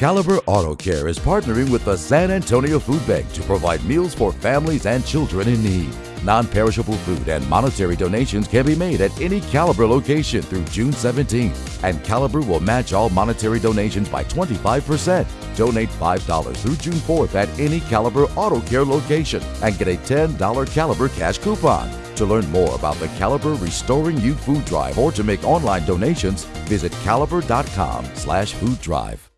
Caliber Auto Care is partnering with the San Antonio Food Bank to provide meals for families and children in need. Non perishable food and monetary donations can be made at any Caliber location through June 17th, and Caliber will match all monetary donations by 25%. Donate $5 through June 4th at any Caliber Auto Care location and get a $10 Caliber cash coupon. To learn more about the Caliber Restoring You Food Drive or to make online donations, visit caliber.com slash food drive.